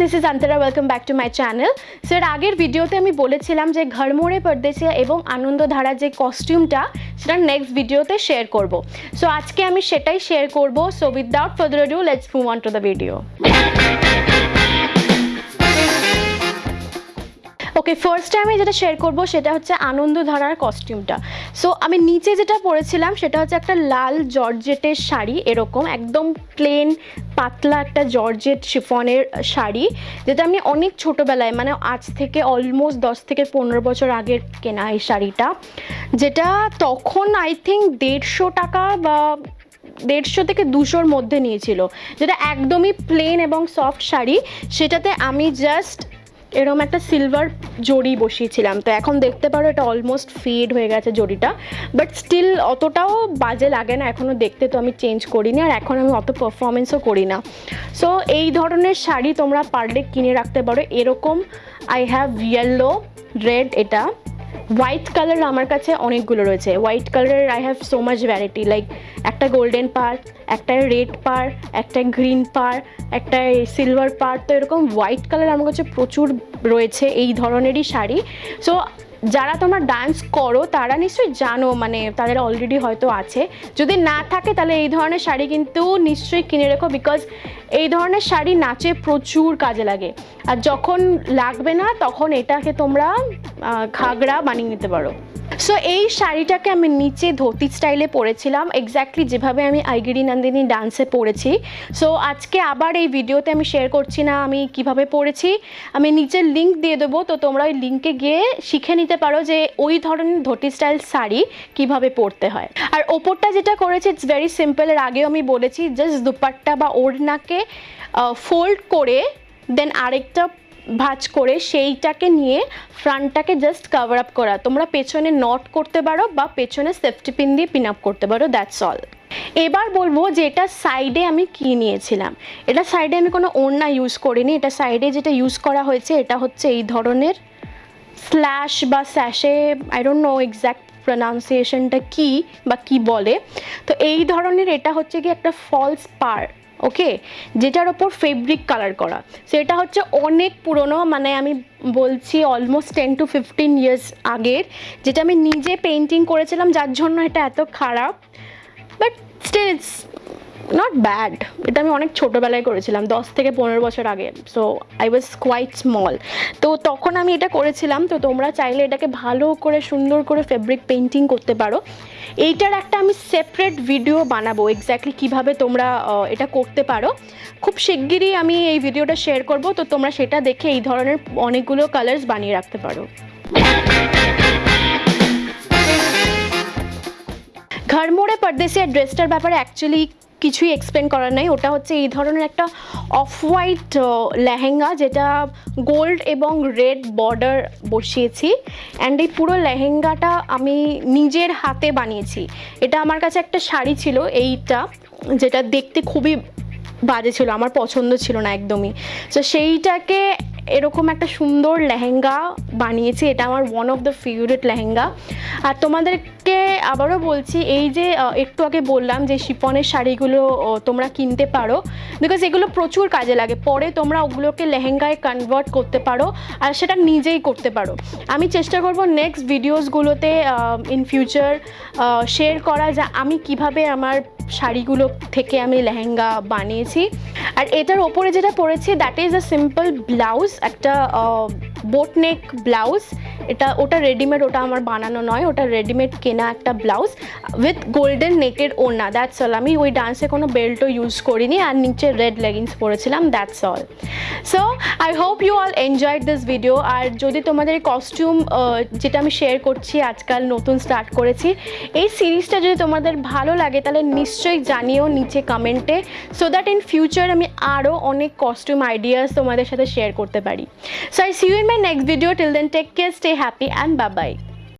This is Antara welcome back to my channel sir আগের ভিডিওতে আমি বলেছিলাম যে ঘরমোড়ে পর্দেশিয়া এবং আনন্দধারা যে কস্টিউমটা সেটা নেক্সট ভিডিওতে শেয়ার করব। সো আজকে আমি সেটাই শেয়ার করব। So without further do let's move on to the video okay first টাইমে যেটা শেয়ার করব সেটা হচ্ছে আনন্দধারার কস্টিউমটা সো আমি নিচে যেটা পরেছিলাম সেটা হচ্ছে একটা লাল জর্জেটের শাড়ি, এরকম একদম প্লেন পাতলা একটা জর্জেট শিফনের শাড়ি, যেটা আমি অনেক ছোটোবেলায় মানে আজ থেকে অলমোস্ট দশ থেকে পনেরো বছর আগের কেনা এই শাড়িটা, যেটা তখন আই থিঙ্ক দেড়শো টাকা বা দেড়শো থেকে দুশোর মধ্যে নিয়েছিল। যেটা একদমই প্লেন এবং সফট শাড়ি, সেটাতে আমি জাস্ট এরকম একটা সিলভার জড়ি বসিয়েছিলাম। তো এখন দেখতে পারো এটা অলমোস্ট ফেড হয়ে গেছে জড়িটা। বাট স্টিল অতটাও বাজে লাগে না এখনও দেখতে, তো আমি চেঞ্জ করিনি আর এখন আমি অত পারফরমেন্সও করি না। সো এই ধরনের শাড়ি তোমরা পারলে কিনে রাখতে পারো। এরকম আই হ্যাভ ইয়েলো রেড এটা। হোয়াইট কালার আমার কাছে অনেকগুলো রয়েছে। হোয়াইট কালারের I have so much variety like একটা গোল্ডেন পার একটা রেড পার একটা গ্রিন পার একটা সিলভার পার তো এরকম হোয়াইট কালার আমার কাছে প্রচুর রয়েছে এই ধরনেরই শাড়ি। সো যারা তোমরা ডান্স করো, তারা নিশ্চয়ই জানো মানে তাদের অলরেডি হয়তো আছে। যদি না থাকে, তাহলে এই ধরনের শাড়ি কিন্তু নিশ্চয়ই কিনে রেখো বিকজ এই ধরনের শাড়ি নাচে প্রচুর কাজে লাগে। আর যখন লাগবে না, তখন এটাকে তোমরা ঘাগরা বানিয়ে নিতে পারো। সো এই শাড়িটাকে আমি নিচে ধুতি স্টাইলে পরেছিলাম এক্স্যাক্টলি যেভাবে আমি আইগিরি নন্দিনী ডান্সে পরেছি। সো আজকে আবার এই ভিডিওতে আমি শেয়ার করছি না আমি কীভাবে পরেছি। আমি নিচের লিঙ্ক দিয়ে দেবো, তো তোমরা ওই লিঙ্কে গিয়ে শিখে নিতে পারো যে ওই ধরনের ধোতি স্টাইল শাড়ি কীভাবে পরতে হয়। আর ওপরটা যেটা করেছি ইটস ভেরি সিম্পল এর আগেও আমি বলেছি জাস্ট দুপাট্টা বা ওড়নাকে ফোল্ড করে দেন আরেকটা ভাজ করে সেইটাকে নিয়ে ফ্রন্টটাকে জাস্ট কভার আপ করা। তোমরা পেছনে নট করতে পারো বা পেছনে সেফটি পিন দিয়ে পিন আপ করতে পারো দ্যাটস অল এবার বলব যে এটা সাইডে আমি কি নিয়েছিলাম? এটা সাইডে আমি কোনো ওড়না ইউজ করিনি, এটা সাইডে যেটা ইউজ করা হয়েছে এটা হচ্ছে এই ধরনের স্ল্যাশ বা sash I don't know exact প্রনাউন্সিয়েশনটা কী বা কি বলে। তো এই ধরনের এটা হচ্ছে কি একটা ফলস পার। ওকে যেটার ওপর ফেব্রিক কালার করা। সেটা হচ্ছে অনেক পুরনো মানে আমি বলছি almost ten to fifteen years আগের, যেটা আমি নিজে পেন্টিং করেছিলাম, যার জন্য এটা এত খারাপ। বাট স্টিল নট ব্যাড এটা আমি অনেক ছোটোবেলায় করেছিলাম, দশ থেকে পনেরো বছর আগে। So I was quite small তো তখন আমি এটা করেছিলাম, তো তোমরা চাইলে এটাকে ভালো করে, সুন্দর করে ফেব্রিক পেন্টিং করতে পারো। এইটার একটা আমি সেপারেট ভিডিও বানাবো এক্স্যাক্টলি কীভাবে তোমরা এটা করতে পারো। খুব শিগগিরই আমি এই ভিডিওটা শেয়ার করব, তো তোমরা সেটা দেখে এই ধরনের অনেকগুলো কালার্স বানিয়ে রাখতে পারো। ঘরমোড়ে পর্দেশিয়া ড্রেসটার ব্যাপারে অ্যাকচুয়ালি কিছুই এক্সপ্লেন করার নাই। ওটা হচ্ছে এই ধরনের একটা অফ হোয়াইট লেহেঙ্গা যেটা গোল্ড এবং রেড বর্ডার বসিয়েছি। অ্যান্ড এই পুরো লেহেঙ্গাটা আমি নিজের হাতে বানিয়েছি। এটা আমার কাছে একটা শাড়ি ছিল এইটা, যেটা দেখতে খুবই বাজে ছিল, আমার পছন্দ ছিল না একদমই। তো সেইটাকে এরকম একটা সুন্দর লেহেঙ্গা বানিয়েছি। এটা আমার one of the favourite lehenga. আর তোমাদেরকে আবারও বলছি, এই যে একটু আগে বললাম যে শিপনের শাড়িগুলো তোমরা কিনতে পারো। বিকজ এগুলো প্রচুর কাজে লাগে। পরে তোমরা ওগুলোকে লেহেঙ্গায় কনভার্ট করতে পারো আর সেটা নিজেই করতে পারো। আমি চেষ্টা করব নেক্সট ভিডিওসগুলোতে ইন ফিউচার শেয়ার করা যা আমি কীভাবে আমার শাড়িগুলো থেকে আমি লেহেঙ্গা বানিয়েছি। আর এটার ওপরে যেটা পরেছি that is a simple blouse একটা বোটনেক ব্লাউজ এটা, ওটা রেডিমেড ওটা আমার বানানো নয়, ওটা রেডিমেড কেনা একটা ব্লাউজ উইথ গোল্ডেন নেটেড ওড়না দ্যাটস অল আমি ওই ডান্সে কোনো বেল্টও ইউজ করিনি আর নিচে রেড লেগিংস পরেছিলাম that's all so I hope you all enjoyed this video আর যদি তোমাদের কস্টিউম যেটা আমি শেয়ার করছি, আজকাল নতুন স্টার্ট করেছি, এই সিরিজটা যদি তোমাদের ভালো লাগে, তাহলে নিশ্চয়ই জানিও নিচে কমেন্টে সো দ্যাট ইন ফিউচার আমি আরও অনেক কস্টিউম আইডিয়াস তোমাদের সাথে শেয়ার করতে পারি. So I see you in my next video till then take care stay Stay happy and bye-bye.